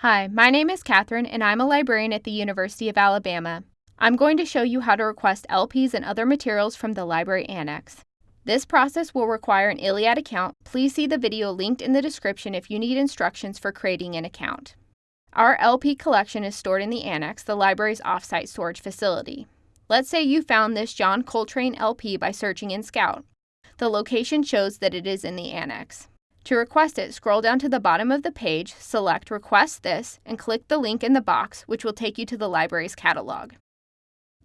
Hi, my name is Catherine, and I'm a librarian at the University of Alabama. I'm going to show you how to request LPs and other materials from the library annex. This process will require an ILLiad account. Please see the video linked in the description if you need instructions for creating an account. Our LP collection is stored in the annex, the library's offsite storage facility. Let's say you found this John Coltrane LP by searching in Scout. The location shows that it is in the annex. To request it, scroll down to the bottom of the page, select Request This, and click the link in the box, which will take you to the library's catalog.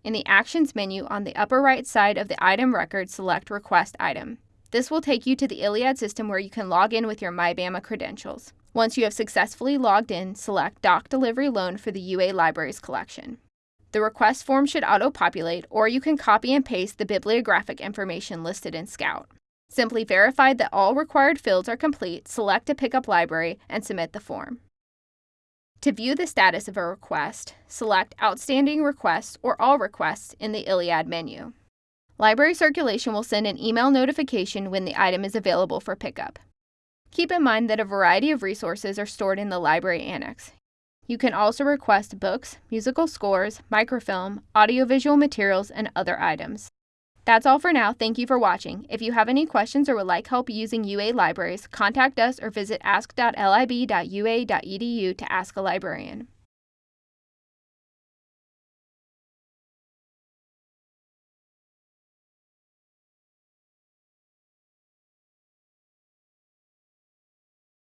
In the Actions menu on the upper right side of the item record, select Request Item. This will take you to the ILLiad system where you can log in with your MyBama credentials. Once you have successfully logged in, select Doc Delivery Loan for the UA Libraries collection. The request form should auto-populate, or you can copy and paste the bibliographic information listed in Scout. Simply verify that all required fields are complete, select a pickup library, and submit the form. To view the status of a request, select Outstanding Requests or All Requests in the ILLiad menu. Library Circulation will send an email notification when the item is available for pickup. Keep in mind that a variety of resources are stored in the library annex. You can also request books, musical scores, microfilm, audiovisual materials, and other items. That's all for now. Thank you for watching. If you have any questions or would like help using UA libraries, contact us or visit ask.lib.ua.edu to ask a librarian.